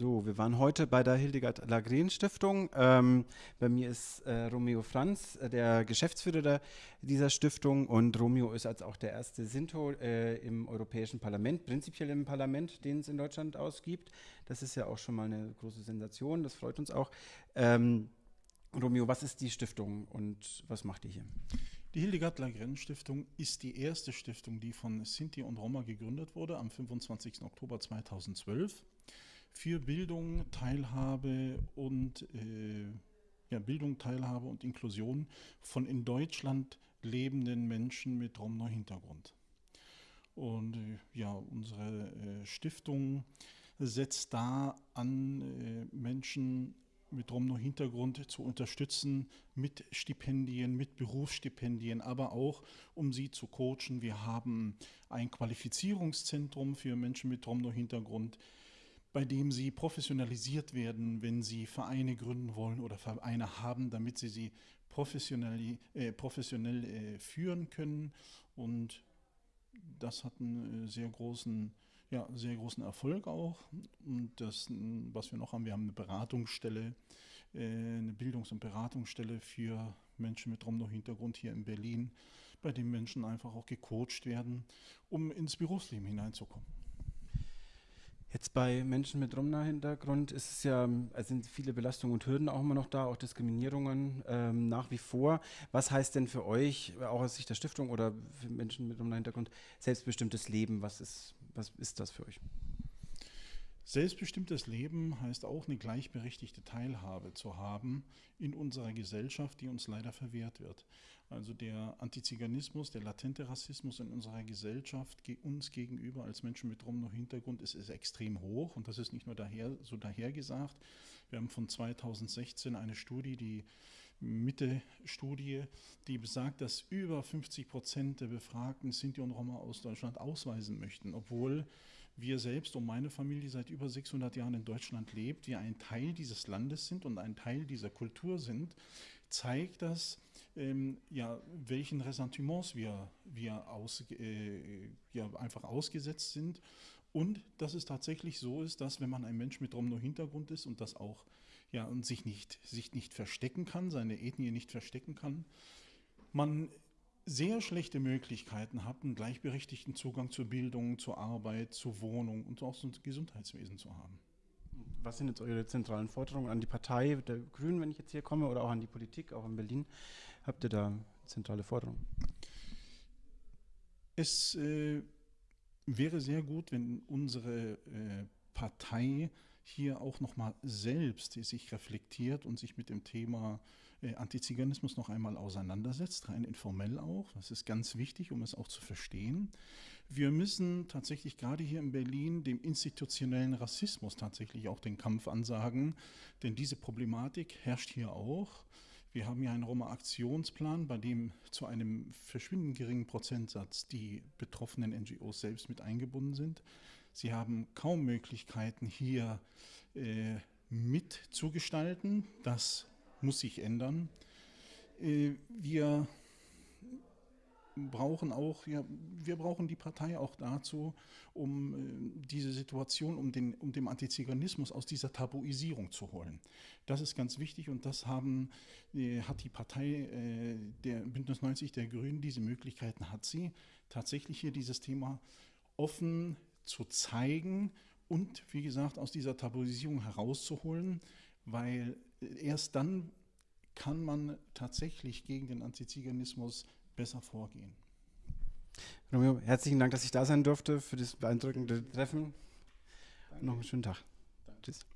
So, wir waren heute bei der Hildegard Lagren Stiftung. Ähm, bei mir ist äh, Romeo Franz, äh, der Geschäftsführer dieser Stiftung und Romeo ist als auch der erste Sinto äh, im Europäischen Parlament, prinzipiell im Parlament, den es in Deutschland ausgibt. Das ist ja auch schon mal eine große Sensation, das freut uns auch. Ähm, Romeo, was ist die Stiftung und was macht ihr hier? Die Hildegard Lagren Stiftung ist die erste Stiftung, die von Sinti und Roma gegründet wurde am 25. Oktober 2012 für Bildung, Teilhabe und äh, ja, Bildung, Teilhabe und Inklusion von in Deutschland lebenden Menschen mit Romno-Hintergrund. Und äh, ja, unsere äh, Stiftung setzt da an, äh, Menschen mit Romno-Hintergrund zu unterstützen mit Stipendien, mit Berufsstipendien, aber auch um sie zu coachen. Wir haben ein Qualifizierungszentrum für Menschen mit Romno-Hintergrund, bei dem sie professionalisiert werden, wenn sie Vereine gründen wollen oder Vereine haben, damit sie sie professionell, äh, professionell äh, führen können. Und das hat einen äh, sehr großen, ja, sehr großen Erfolg auch. Und das, was wir noch haben, wir haben eine Beratungsstelle, äh, eine Bildungs- und Beratungsstelle für Menschen mit Romno-Hintergrund hier in Berlin, bei dem Menschen einfach auch gecoacht werden, um ins Berufsleben hineinzukommen. Jetzt bei Menschen mit Romna-Hintergrund ist es ja, also sind viele Belastungen und Hürden auch immer noch da, auch Diskriminierungen ähm, nach wie vor. Was heißt denn für euch, auch aus Sicht der Stiftung oder für Menschen mit Romna-Hintergrund, selbstbestimmtes Leben? Was ist, was ist das für euch? Selbstbestimmtes Leben heißt auch eine gleichberechtigte Teilhabe zu haben in unserer Gesellschaft, die uns leider verwehrt wird. Also der Antiziganismus, der latente Rassismus in unserer Gesellschaft uns gegenüber als Menschen mit Romno-Hintergrund ist, ist extrem hoch und das ist nicht nur daher, so dahergesagt. Wir haben von 2016 eine Studie, die Mitte-Studie, die besagt, dass über 50 Prozent der Befragten Sinti und Roma aus Deutschland ausweisen möchten, obwohl wir selbst und meine Familie seit über 600 Jahren in Deutschland lebt, wir ein Teil dieses Landes sind und ein Teil dieser Kultur sind, zeigt das, ähm, ja, welchen Ressentiments wir, wir aus, äh, ja, einfach ausgesetzt sind. Und dass es tatsächlich so ist, dass wenn man ein Mensch mit Romno-Hintergrund ist und das auch ja, und sich nicht, sich nicht verstecken kann, seine Ethnie nicht verstecken kann, man sehr schlechte Möglichkeiten hat, einen gleichberechtigten Zugang zur Bildung, zur Arbeit, zur Wohnung und auch zum Gesundheitswesen zu haben. Was sind jetzt eure zentralen Forderungen an die Partei der Grünen, wenn ich jetzt hier komme, oder auch an die Politik, auch in Berlin? Habt ihr da zentrale Forderungen? Es äh, wäre sehr gut, wenn unsere äh, Partei hier auch nochmal selbst sich reflektiert und sich mit dem Thema äh, Antiziganismus noch einmal auseinandersetzt, rein informell auch. Das ist ganz wichtig, um es auch zu verstehen. Wir müssen tatsächlich gerade hier in Berlin dem institutionellen Rassismus tatsächlich auch den Kampf ansagen, denn diese Problematik herrscht hier auch. Wir haben ja einen Roma-Aktionsplan, bei dem zu einem verschwindend geringen Prozentsatz die betroffenen NGOs selbst mit eingebunden sind. Sie haben kaum Möglichkeiten, hier äh, mitzugestalten. Das muss sich ändern. Äh, wir brauchen auch, ja, wir brauchen die Partei auch dazu, um äh, diese Situation, um, den, um dem Antiziganismus aus dieser Tabuisierung zu holen. Das ist ganz wichtig und das haben, äh, hat die Partei der Bündnis 90 der Grünen, diese Möglichkeiten hat sie, tatsächlich hier dieses Thema offen zu zeigen und, wie gesagt, aus dieser Tabuisierung herauszuholen, weil erst dann kann man tatsächlich gegen den Antiziganismus besser vorgehen. Romeo, herzlichen Dank, dass ich da sein durfte für das beeindruckende Treffen. Danke. Noch einen schönen Tag. Danke. Tschüss.